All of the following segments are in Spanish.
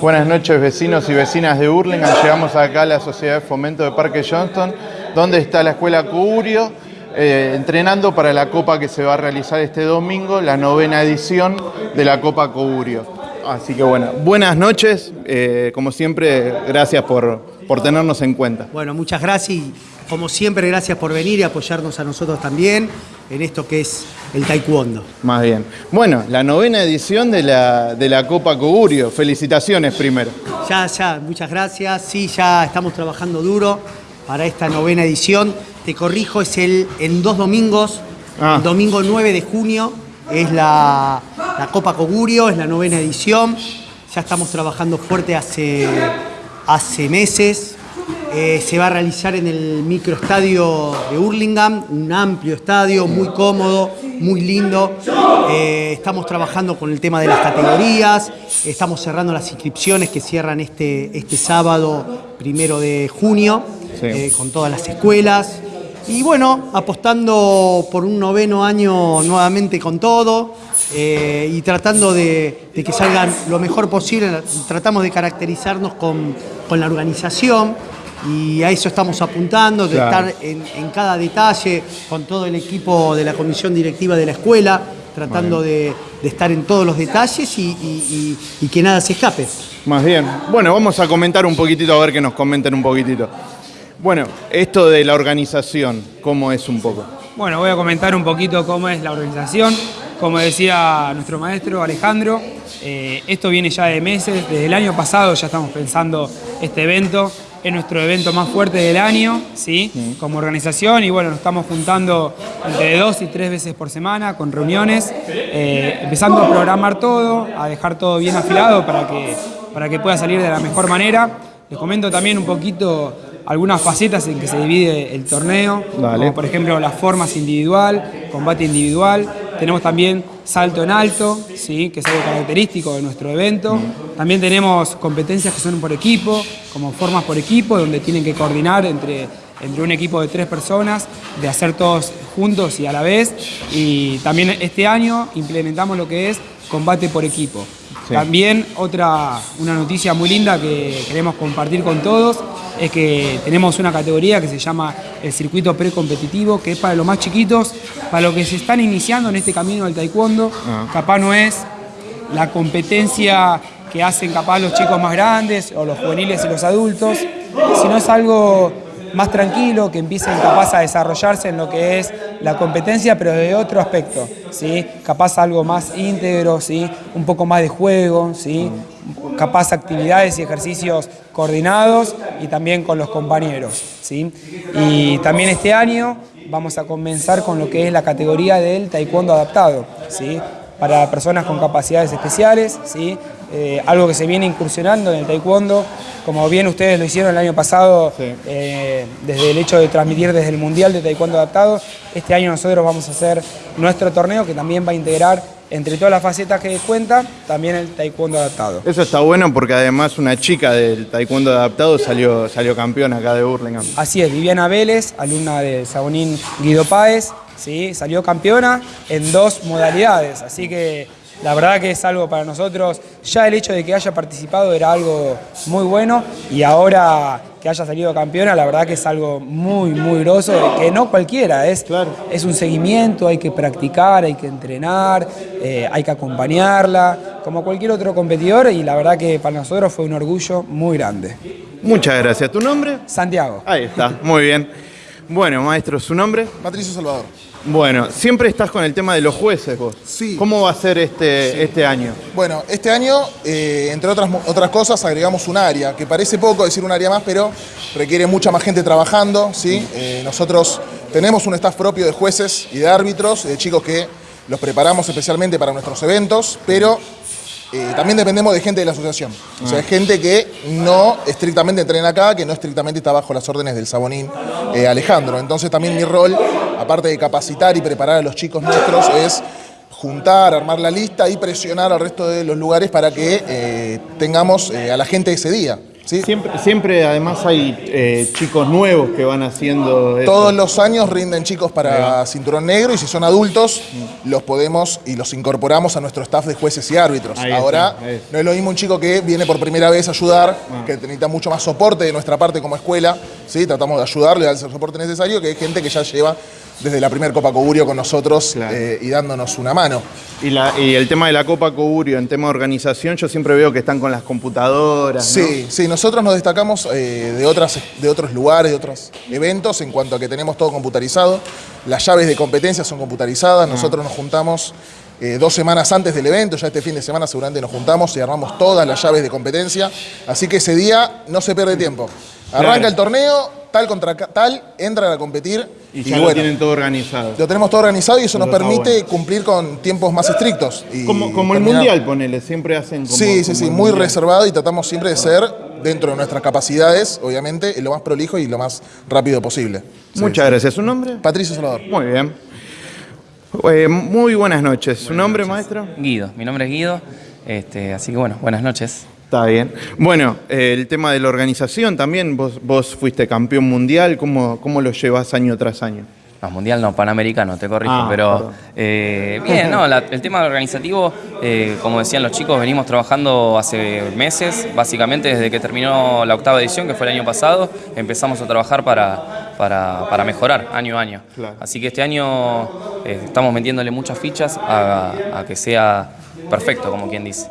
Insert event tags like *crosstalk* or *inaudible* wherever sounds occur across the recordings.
Buenas noches vecinos y vecinas de Hurlingham. Llegamos acá a la Sociedad de Fomento de Parque Johnston, donde está la Escuela Curio, eh, entrenando para la Copa que se va a realizar este domingo, la novena edición de la Copa Curio. Así que bueno, buenas noches, eh, como siempre, gracias por, por tenernos en cuenta. Bueno, muchas gracias y como siempre gracias por venir y apoyarnos a nosotros también en esto que es el taekwondo. Más bien. Bueno, la novena edición de la, de la Copa Cogurio. Felicitaciones primero. Ya, ya, muchas gracias. Sí, ya estamos trabajando duro para esta novena edición. Te corrijo, es el en dos domingos. Ah. El domingo 9 de junio es la, la Copa Cogurio, es la novena edición. Ya estamos trabajando fuerte hace, hace meses. Eh, se va a realizar en el microestadio de Hurlingham, un amplio estadio, muy cómodo, muy lindo. Eh, estamos trabajando con el tema de las categorías, estamos cerrando las inscripciones que cierran este, este sábado, primero de junio, Sí. eh, con todas las escuelas. Y bueno, apostando por un noveno año nuevamente con todo eh, y tratando de, de que salgan lo mejor posible, tratamos de caracterizarnos con, con la organización y a eso estamos apuntando, de Claro. estar en, en cada detalle con todo el equipo de la comisión directiva de la escuela, tratando de, de estar en todos los detalles y, y- y- y que nada se escape. Más bien. Bueno, vamos a comentar un poquitito, a ver que nos comenten un poquitito. Bueno, esto de la organización, ¿cómo es un poco? Bueno, voy a comentar un poquito cómo es la organización. Como decía nuestro maestro Alejandro, eh, esto viene ya de meses, desde el año pasado ya estamos pensando este evento. Es nuestro evento más fuerte del año, ¿sí? Como organización y bueno, nos estamos juntando entre dos y tres veces por semana con reuniones, eh, empezando a programar todo, a dejar todo bien afilado para que, para que pueda salir de la mejor manera. Les comento también un poquito algunas facetas en que se divide el torneo, Dale. como por ejemplo las formas individual, combate individual. Tenemos también salto en alto, ¿sí? que es algo característico de nuestro evento. También tenemos competencias que son por equipo, como formas por equipo, donde tienen que coordinar entre, entre un equipo de tres personas, de hacer todos juntos y a la vez. Y también este año implementamos lo que es combate por equipo. Sí. También otra, una noticia muy linda que queremos compartir con todos es que tenemos una categoría que se llama el circuito precompetitivo, que es para los más chiquitos, para los que se están iniciando en este camino del taekwondo. Ah. Capaz no es la competencia que hacen capaz los chicos más grandes o los juveniles y los adultos, sino es algo más tranquilo, que empiecen capaz a desarrollarse en lo que es la competencia, pero de otro aspecto, ¿sí? Capaz algo más íntegro, ¿sí? Un poco más de juego, ¿sí? Capaz actividades y ejercicios coordinados y también con los compañeros, ¿sí? Y también este año vamos a comenzar con lo que es la categoría del taekwondo adaptado, ¿sí? Para personas con capacidades especiales, ¿sí? Eh, algo que se viene incursionando en el taekwondo, como bien ustedes lo hicieron el año pasado, Sí. eh, desde el hecho de transmitir desde el Mundial de Taekwondo Adaptado. Este año nosotros vamos a hacer nuestro torneo que también va a integrar entre todas las facetas que cuenta, también el Taekwondo Adaptado. Eso está bueno porque además una chica del taekwondo adaptado salió, salió campeona acá de Hurlingham. Así es, Viviana Vélez, alumna del Sabonín Guido Páez, ¿sí? salió campeona en dos modalidades, así que la verdad que es algo para nosotros, ya el hecho de que haya participado era algo muy bueno y ahora que haya salido campeona, la verdad que es algo muy, muy groso, que no cualquiera, es, Claro. es un seguimiento, hay que practicar, hay que entrenar, eh, hay que acompañarla, como cualquier otro competidor y la verdad que para nosotros fue un orgullo muy grande. Muchas gracias. ¿Tu nombre? Santiago. Ahí está, muy bien. Bueno, maestro, ¿su nombre? Patricio Salvador. Bueno, siempre estás con el tema de los jueces vos. Sí. ¿Cómo va a ser este, este año? Bueno, este año, eh, entre otras, otras cosas, agregamos un área, que parece poco decir un área más, pero requiere mucha más gente trabajando, ¿sí? Eh, nosotros tenemos un staff propio de jueces y de árbitros, de chicos que los preparamos especialmente para nuestros eventos, pero eh, también dependemos de gente de la asociación. O sea, es gente que no estrictamente entrena acá, que no estrictamente está bajo las órdenes del Sabonín eh, Alejandro. Entonces también mi rol, aparte de capacitar y preparar a los chicos nuestros, es juntar, armar la lista y presionar al resto de los lugares para que eh, tengamos a la gente ese día. ¿Sí? Siempre, siempre además hay eh, chicos nuevos que van haciendo. Todos los años rinden chicos para cinturón negro y si son adultos los podemos y los incorporamos a nuestro staff de jueces y árbitros. Ahí Ahora está, no es lo mismo un chico que viene por primera vez a ayudar, que necesita mucho más soporte de nuestra parte como escuela, ¿sí? tratamos de ayudarle, darle el soporte necesario, que hay gente que ya lleva desde la primera Copa Cogurio con nosotros Claro. eh, y dándonos una mano. Y, la- y el tema de la Copa Cogurio, en tema de organización, yo siempre veo que están con las computadoras. ¿no? Sí, sí, nosotros nos destacamos eh, de, otras, de otros lugares, de otros eventos, en cuanto a que tenemos todo computarizado. Las llaves de competencia son computarizadas. Nosotros nos juntamos eh, dos semanas antes del evento, ya este fin de semana seguramente nos juntamos y armamos todas las llaves de competencia. Así que ese día no se pierde tiempo. Arranca Claro. el torneo, tal contra tal, entran a competir Y y, ya lo tienen todo organizado. lo tenemos todo organizado y eso nos permite bueno. cumplir con tiempos más estrictos. y Como, como el Mundial, ponele, siempre hacen como... Sí, sí, como sí, muy Mundial. reservado y tratamos siempre de ser, dentro de nuestras capacidades, obviamente, lo más prolijo y lo más rápido posible. Sí. Muchas gracias. ¿Su nombre? Patricio Salvador. Muy bien. Eh, muy buenas noches. ¿Su nombre, maestro? Guido, mi nombre es Guido, este, así que bueno, buenas noches. Está bien. Bueno, eh, el tema de la organización también, vos, vos fuiste campeón mundial, ¿cómo, cómo lo llevas año tras año? No, mundial no, panamericano, te corrijo, Ah, pero eh, bien, no, la- el tema organizativo, eh, como decían los chicos, venimos trabajando hace meses, básicamente desde que terminó la octava edición, que fue el año pasado, empezamos a trabajar para, para, para mejorar año a año. Claro. Así que este año eh, estamos metiéndole muchas fichas a, a que sea perfecto, como quien dice.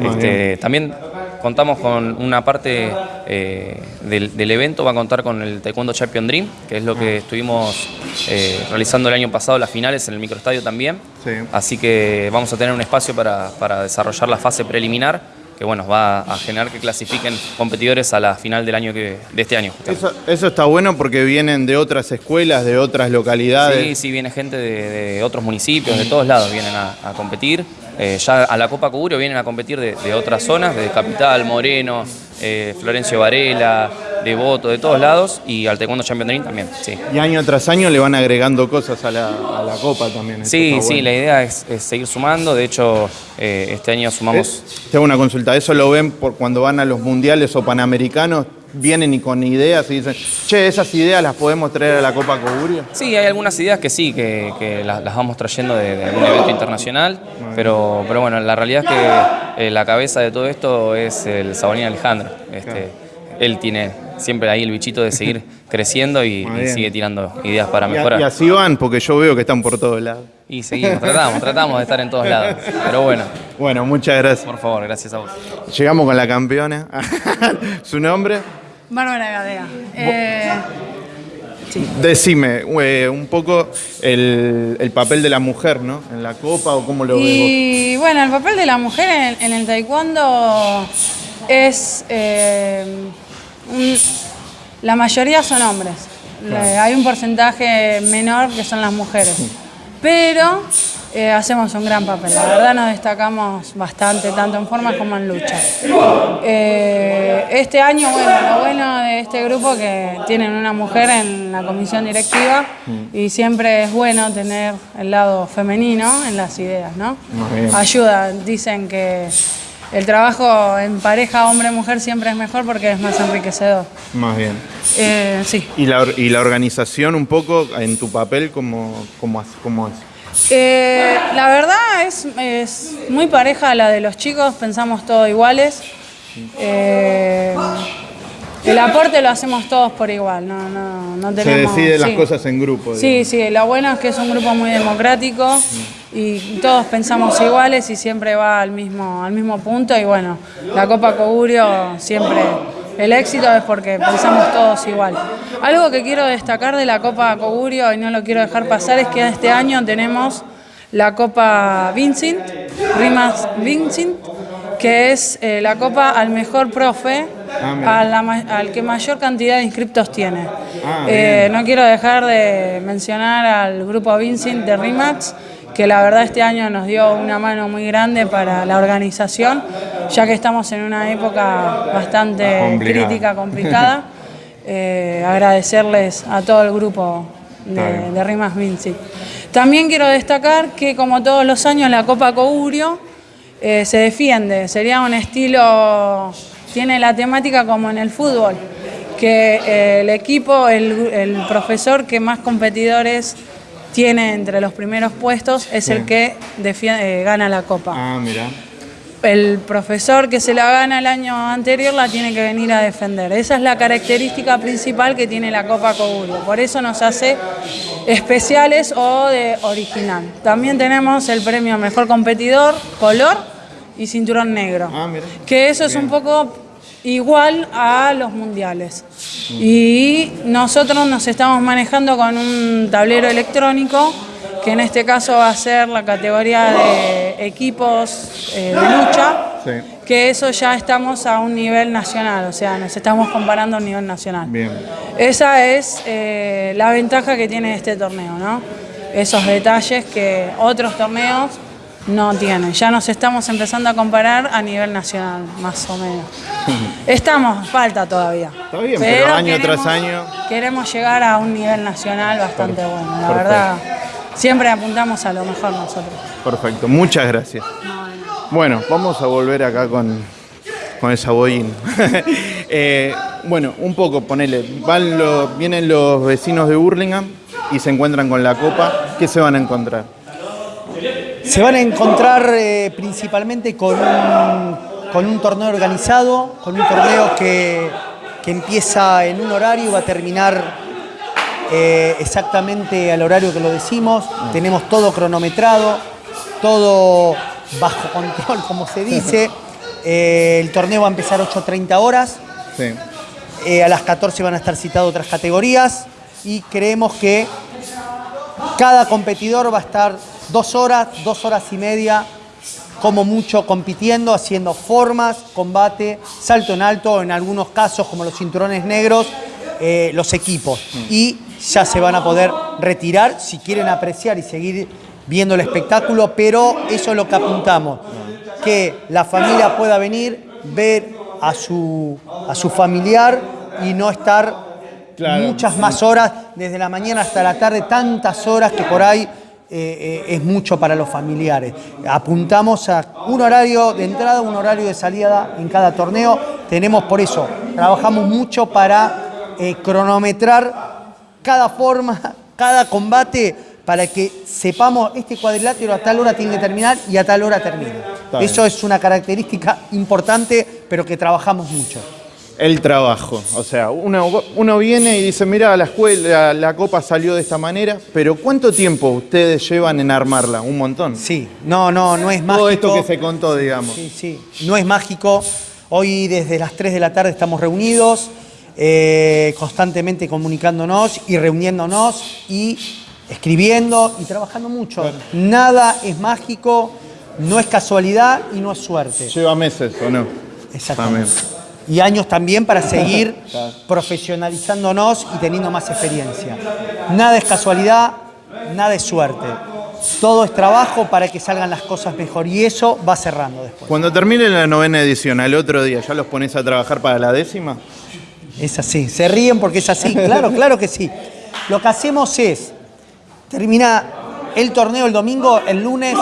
Este, también contamos con una parte eh, del, del evento, va a contar con el Taekwondo Champion Dream, que es lo que estuvimos eh, realizando el año pasado, las finales en el microestadio también. Sí. Así que vamos a tener un espacio para, para desarrollar la fase preliminar, que bueno, va a generar que clasifiquen competidores a la final del año que, de este año. Eso, eso está bueno porque vienen de otras escuelas, de otras localidades. Sí, sí, viene gente de, de otros municipios, de todos lados vienen a, a competir. Eh, ya a la Copa Cuburio vienen a competir de, de otras zonas, de Capital, Moreno, eh, Florencio Varela, Devoto, de todos lados, y al Taekwondo Champion también, sí. Y año tras año le van agregando cosas a la, a la copa también. Sí, sí, bueno. la idea es, es seguir sumando, de hecho eh, este año sumamos... Es- te hago una consulta, ¿eso lo ven por cuando van a los mundiales o panamericanos? ¿Vienen y con ideas y dicen, che, esas ideas las podemos traer a la Copa Cogurio? Sí, hay algunas ideas que sí, que, que las, las vamos trayendo de, de algún evento internacional, pero, pero bueno, la realidad es que eh, la cabeza de todo esto es el Sabonín Alejandro. Este, Él tiene siempre ahí el bichito de seguir *laughs* creciendo y, y sigue tirando ideas para Y, mejorar. y así van, porque yo veo que están por todos lados. Y seguimos, tratamos, tratamos de estar en todos lados. Pero bueno, Bueno, muchas gracias. por favor, gracias a vos. Llegamos con la campeona. *laughs* ¿Su nombre? Bárbara Gadea. Eh, Decime eh, un poco el, el papel de la mujer, ¿no? En la copa o cómo lo ves vos. y bueno, el papel de la mujer en, en el taekwondo es... eh, un- la mayoría son hombres. Hay un porcentaje menor que son las mujeres. Pero eh, hacemos un gran papel. La verdad nos destacamos bastante, tanto en formas como en lucha. Eh, este año, bueno, lo bueno de este grupo es que tienen una mujer en la comisión directiva y siempre es bueno tener el lado femenino en las ideas, ¿no? Ayuda, dicen que el trabajo en pareja hombre-mujer siempre es mejor porque es más enriquecedor. Más bien. Eh, sí. ¿Y la, or- y la organización un poco en tu papel cómo, cómo, es? Eh, la verdad es, es muy pareja a la de los chicos, pensamos todos iguales. Eh, el aporte lo hacemos todos por igual, no, no, no Se tenemos... deciden las sí. cosas en grupo. Sí, sí, lo bueno es que es un grupo muy democrático y todos pensamos iguales y siempre va al mismo, al mismo punto y bueno, la Copa Cogurio siempre el éxito es porque pensamos todos igual. Algo que quiero destacar de la Copa Cogurio y no lo quiero dejar pasar es que este año tenemos la Copa Vincent, Rimas Vincent, que es eh, la copa al mejor profe, Ah, a la al que mayor cantidad de inscriptos tiene. Ah, Eh, no quiero dejar de mencionar al grupo Vincent de RIMAX, que la verdad este año nos dio una mano muy grande para la organización, ya que estamos en una época bastante Complicada. crítica, complicada. *laughs* Eh, agradecerles a todo el grupo de, Rimas Vinci. También quiero destacar que como todos los años la Copa Cogurio eh, se defiende, sería un estilo tiene la temática como en el fútbol, que eh, el equipo, el, el profesor que más competidores tiene entre los primeros puestos es el que eh, gana la copa. Ah, mira. El profesor que se la gana el año anterior la tiene que venir a defender. Esa es la característica principal que tiene la Copa Cogurio. Por eso nos hace especiales o de original. También tenemos el premio Mejor Competidor, color y cinturón negro. Ah, mira. Que eso es un poco igual a los mundiales. Y nosotros nos estamos manejando con un tablero electrónico, que en este caso va a ser la categoría de equipos eh, de lucha, Sí. que eso ya estamos a un nivel nacional, o sea, nos estamos comparando a un nivel nacional. Bien. Esa es eh, la ventaja que tiene este torneo, ¿no? Esos detalles que otros torneos no tienen. Ya nos estamos empezando a comparar a nivel nacional, más o menos. *laughs* Estamos, falta todavía. Está bien, pero año tras año- Queremos llegar a un nivel nacional bastante bueno, la perfecto. verdad. Siempre apuntamos a lo mejor nosotros. Perfecto, muchas gracias. Bueno, vamos a volver acá con, con el saboyín. *laughs* Eh, bueno, un poco, ponele, van los- vienen los vecinos de Burlingame y se encuentran con la copa. ¿Qué se van a encontrar? Se van a encontrar eh, principalmente con un, con un torneo organizado, con un torneo que, que empieza en un horario y va a terminar eh, exactamente al horario que lo decimos. Tenemos todo cronometrado, todo bajo *laughs* control, como se dice. *laughs* Eh, el torneo va a empezar 8.30 horas. Sí. Eh, a las 14 van a estar citadas otras categorías y creemos que cada competidor va a estar dos horas, dos horas y media, como mucho compitiendo, haciendo formas, combate, salto en alto, en algunos casos como los cinturones negros, eh, los equipos. Y ya se van a poder retirar si quieren apreciar y seguir viendo el espectáculo, pero eso es lo que apuntamos, que la familia pueda venir, ver a su, a su familiar y no estar Claro. muchas más horas, desde la mañana hasta la tarde, tantas horas que por ahí eh, eh, es mucho para los familiares. Apuntamos a un horario de entrada, un horario de salida en cada torneo. Tenemos por eso, trabajamos mucho para eh, cronometrar cada forma, *laughs* cada combate, para que sepamos este cuadrilátero a tal hora tiene que terminar y a tal hora termina. Eso es una característica importante, pero que trabajamos mucho. El trabajo. O sea, uno, uno viene y dice, mira, la escuela, la copa salió de esta manera, pero ¿cuánto tiempo ustedes llevan en armarla? Un montón. Sí, no, no, no es mágico. Todo esto que se contó, digamos. Sí, sí, no es mágico. Hoy desde las 3 de la tarde estamos reunidos, eh, constantemente comunicándonos y reuniéndonos y escribiendo y trabajando mucho. Nada es mágico, no es casualidad y no es suerte. Lleva meses, ¿o no? Exactamente. Y años también para *laughs* seguir profesionalizándonos y teniendo más experiencia. Nada es casualidad, nada es suerte. Todo es trabajo para que salgan las cosas mejor y eso va cerrando después. Cuando termine la novena edición, al otro día, ¿ya los pones a trabajar para la décima? Es así, se ríen porque es así, claro, claro que sí. Lo que hacemos es, termina el torneo el domingo, el lunes,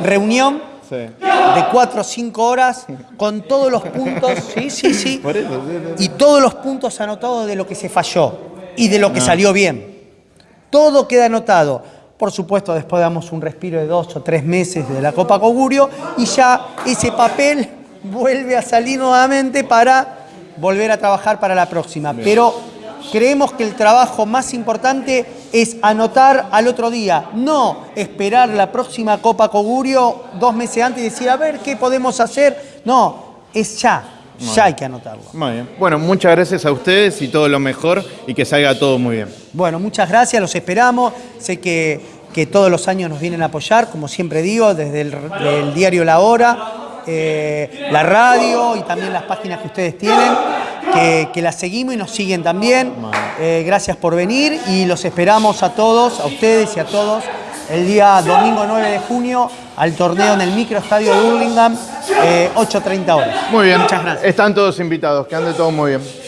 reunión Sí. de 4 o 5 horas con todos los puntos, *laughs* sí, sí, sí, Por eso, sí, sí. y todos los puntos anotados de lo que se falló y de lo Ah. que salió bien. Todo queda anotado. Por supuesto, después damos un respiro de dos o tres meses de la Copa Cogurio y ya ese papel vuelve a salir nuevamente para volver a trabajar para la próxima. Pero creemos que el trabajo más importante es anotar al otro día, no esperar la próxima Copa Cogurio dos meses antes y decir, a ver qué podemos hacer. No, es ya, ya hay que anotarlo. Muy bien. Bueno, muchas gracias a ustedes y todo lo mejor y que salga todo muy bien. Bueno, muchas gracias, los esperamos. Sé que, que todos los años nos vienen a apoyar, como siempre digo, desde el, diario La Hora, eh, la radio y también las páginas que ustedes tienen, que, que las seguimos y nos siguen también. Eh, gracias por venir y los esperamos a todos, a ustedes y a todos, el día domingo 9 de junio al torneo en el microestadio de Burlingame, eh, 8.30 horas. Muy bien. Muchas gracias. Están todos invitados, que ande todo muy bien.